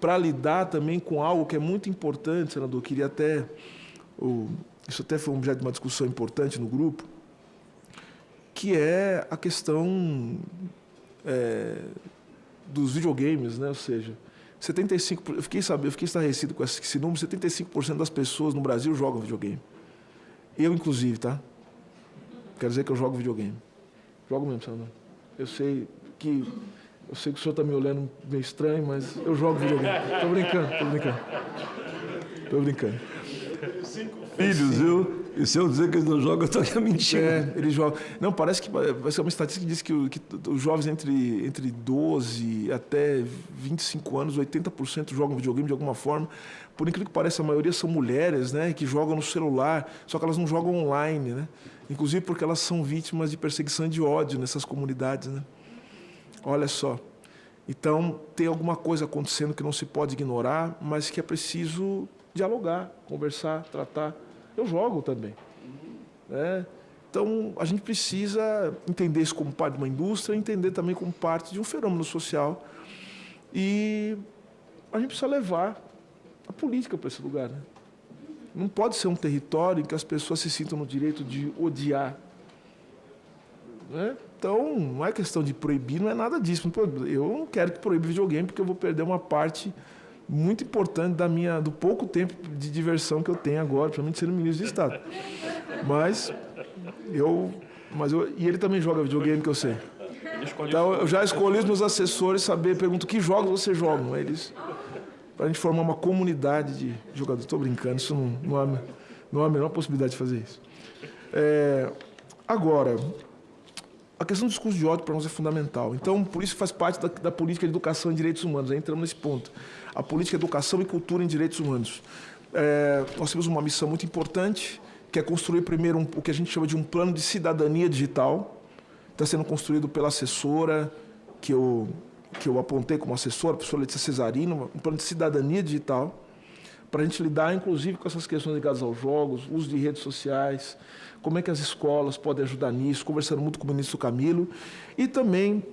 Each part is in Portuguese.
para lidar também com algo que é muito importante, senador, queria até, isso até foi um objeto de uma discussão importante no grupo, que é a questão é, dos videogames, né? ou seja, 75, eu fiquei, sabe, eu fiquei estarrecido com esse número, 75% das pessoas no Brasil jogam videogame. Eu, inclusive, tá? Quer dizer que eu jogo videogame. Jogo mesmo, senador. Eu sei que eu sei que o senhor está me olhando meio estranho, mas eu jogo videogame. Estou brincando, estou brincando. Estou brincando. Cinco filhos, viu? E se eu dizer que eles não jogam, eu estou mentindo. É, eles jogam. Não, parece que vai ser uma estatística que diz que, que os jovens entre, entre 12 até 25 anos, 80% jogam videogame de alguma forma. Por incrível que pareça, a maioria são mulheres, né, que jogam no celular, só que elas não jogam online, né? Inclusive porque elas são vítimas de perseguição e de ódio nessas comunidades, né? Olha só. Então, tem alguma coisa acontecendo que não se pode ignorar, mas que é preciso dialogar, conversar, tratar. Eu jogo também. Né? Então, a gente precisa entender isso como parte de uma indústria, entender também como parte de um fenômeno social. E a gente precisa levar a política para esse lugar. Né? Não pode ser um território em que as pessoas se sintam no direito de odiar. Né? Então, não é questão de proibir, não é nada disso. Eu não quero que proíba videogame, porque eu vou perder uma parte muito importante da minha, do pouco tempo de diversão que eu tenho agora, principalmente sendo ministro de Estado. Mas eu, mas eu, e ele também joga videogame que eu sei. Então eu já escolhi os meus assessores saber, pergunto que jogos você joga, eles para a gente formar uma comunidade de jogadores. Estou brincando, isso não, não, há, não há a menor possibilidade de fazer isso. É, agora, a questão do discurso de ódio para nós é fundamental. Então, por isso faz parte da, da, política de educação em direitos humanos. Aí entramos nesse ponto. A política de educação e cultura em direitos humanos. É, nós temos uma missão muito importante, que é construir primeiro um, o que a gente chama de um plano de cidadania digital. Está sendo construído pela assessora, que eu, que eu apontei como assessora, a professora Letícia Cesarino, um plano de cidadania digital, para a gente lidar, inclusive, com essas questões ligadas aos jogos, uso de redes sociais, como é que as escolas podem ajudar nisso, conversando muito com o ministro Camilo, e também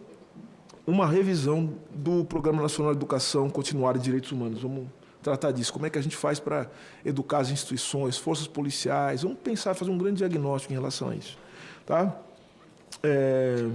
uma revisão do Programa Nacional de Educação Continuada e Direitos Humanos. Vamos tratar disso, como é que a gente faz para educar as instituições, forças policiais, vamos pensar, fazer um grande diagnóstico em relação a isso. Tá? É...